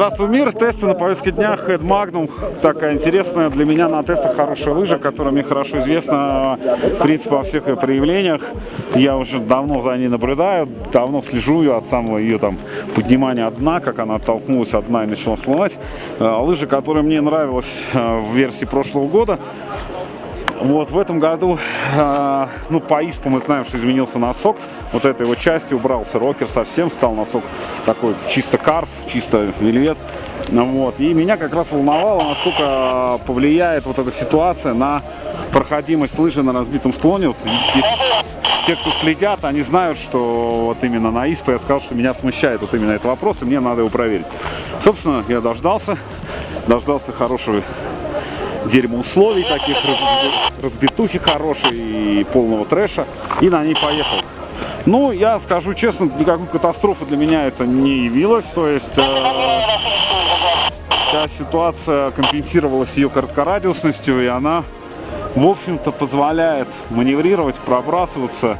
Здравствуй, мир! Тесты на повестке дня Head Magnum. Такая интересная для меня на тестах хорошая лыжа, которая мне хорошо известна, в принципе, во всех ее проявлениях. Я уже давно за ней наблюдаю, давно слежу ее от самого ее там поднимания от дна, как она оттолкнулась от дна и начала всплывать. Э, лыжа, которая мне нравилась э, в версии прошлого года, вот в этом году, э, ну, по ИСПу мы знаем, что изменился носок. Вот этой его части убрался рокер совсем, стал носок такой чисто карп, чисто вельвет. Ну, вот. И меня как раз волновало, насколько повлияет вот эта ситуация на проходимость лыжи на разбитом склоне. Вот, здесь, те, кто следят, они знают, что вот именно на ИСПе я сказал, что меня смущает вот именно этот вопрос, и мне надо его проверить. Собственно, я дождался, дождался хорошего дерьмо условий таких, разбитухи хорошей и полного трэша, и на ней поехал. Ну, я скажу честно, никакой катастрофы для меня это не явилось, то есть э, вся ситуация компенсировалась ее короткорадиусностью, и она, в общем-то, позволяет маневрировать, пробрасываться,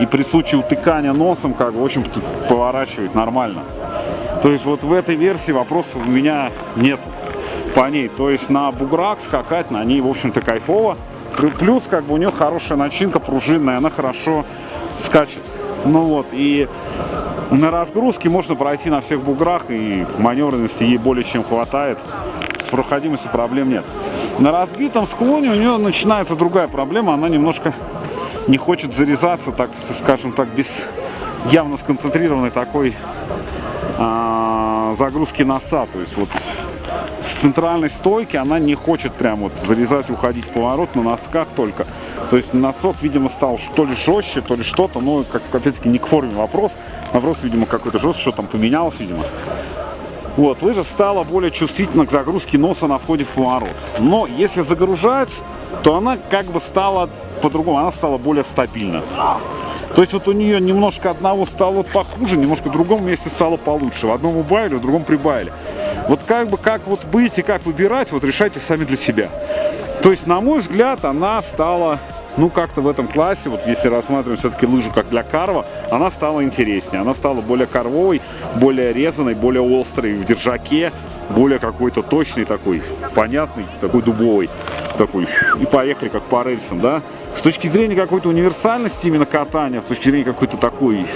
и при случае утыкания носом, как в общем-то, поворачивать нормально. То есть вот в этой версии вопросов у меня нет по ней. То есть на буграх скакать на ней, в общем-то, кайфово. Плюс, как бы, у нее хорошая начинка пружинная, она хорошо скачет. Ну вот, и на разгрузке можно пройти на всех буграх, и маневренности ей более чем хватает. С проходимостью проблем нет. На разбитом склоне у нее начинается другая проблема, она немножко не хочет зарезаться, так скажем так, без явно сконцентрированной такой а, загрузки носа. То есть вот с центральной стойки она не хочет прям вот зарезать, уходить в поворот на носках только. То есть носок, видимо, стал то ли жестче, то ли что-то, но, как опять-таки, не к форме вопрос. Вопрос, видимо, какой-то жесткий, что там поменялось, видимо. Вот, лыжа стала более чувствительна к загрузке носа на входе в поворот. Но если загружать, то она как бы стала по-другому, она стала более стабильна. То есть вот у нее немножко одного стало похуже, немножко в другом месте стало получше. В одном убавили, в другом прибавили. Вот как бы, как вот быть и как выбирать, вот решайте сами для себя. То есть, на мой взгляд, она стала, ну, как-то в этом классе, вот если рассматривать все-таки лыжу как для карва, она стала интереснее. Она стала более карвовой, более резаной, более острой в держаке, более какой-то точный такой, понятный, такой дубовый. Такой, и поехали как по рельсам, да. С точки зрения какой-то универсальности именно катания, с точки зрения какой-то такой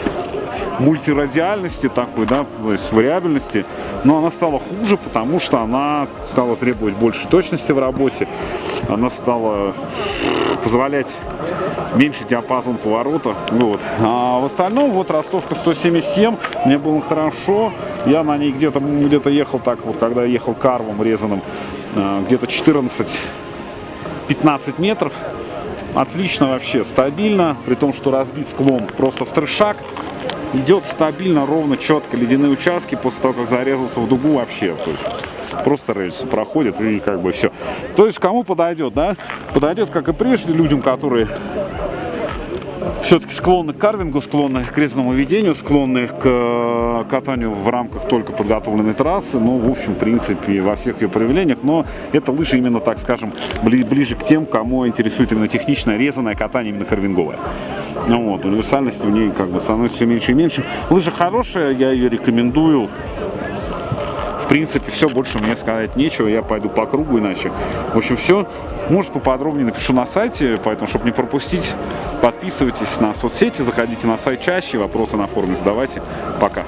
мультирадиальности такой, да, то есть вариабельности, но она стала хуже, потому что она стала требовать большей точности в работе, она стала позволять меньше диапазон поворота. Вот. А в остальном, вот ростовка 177, мне было хорошо. Я на ней где-то где, -то, ехал так, вот когда ехал карвом резаным, а, где-то 14-15 метров. Отлично вообще, стабильно, при том, что разбит склон просто в трешак идет стабильно, ровно, четко. Ледяные участки после того, как зарезался в дугу вообще. То есть просто рельсы проходят и как бы все. То есть кому подойдет, да? Подойдет, как и прежде, людям, которые все-таки склонны к карвингу, склонны к резному ведению, склонны к э, катанию в рамках только подготовленной трассы, ну, в общем, в принципе, во всех ее проявлениях, но это лыжи именно, так скажем, ближе к тем, кому интересует именно техничное резаное катание, именно карвинговое. Ну, вот, универсальности в ней как бы становится все меньше и меньше. Лыжа хорошая, я ее рекомендую принципе, все, больше мне сказать нечего, я пойду по кругу иначе. В общем, все. Может, поподробнее напишу на сайте, поэтому, чтобы не пропустить, подписывайтесь на соцсети, заходите на сайт чаще, вопросы на форуме задавайте. Пока.